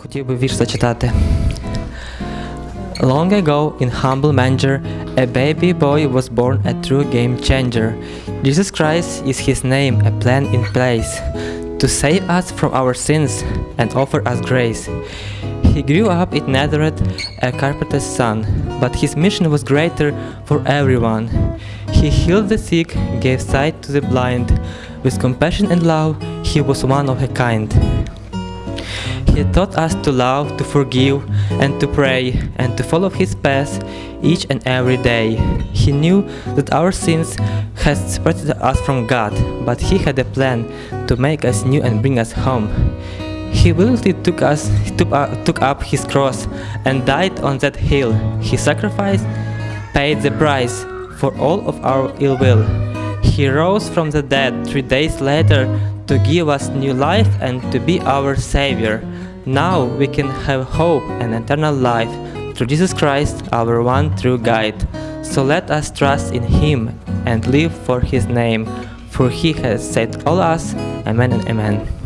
Хотів би вірш зачитати. Long ago, in humble manger, a baby boy was born a true game changer. Jesus Christ is his name, a plan in place to save us from our sins and offer us grace. He grew up in Nazareth, a carpenter's son, but his mission was greater for everyone. He healed the sick, gave sight to the blind. With compassion and love, he was one of a kind. He taught us to love, to forgive, and to pray, and to follow His path each and every day. He knew that our sins had separated us from God, but He had a plan to make us new and bring us home. He willingly took us, took, uh, took up His cross and died on that hill. His sacrifice paid the price for all of our ill will. He rose from the dead three days later to give us new life and to be our Savior. Now we can have hope and eternal life through Jesus Christ, our one true guide. So let us trust in Him and live for His name, for He has saved all us. Amen and Amen.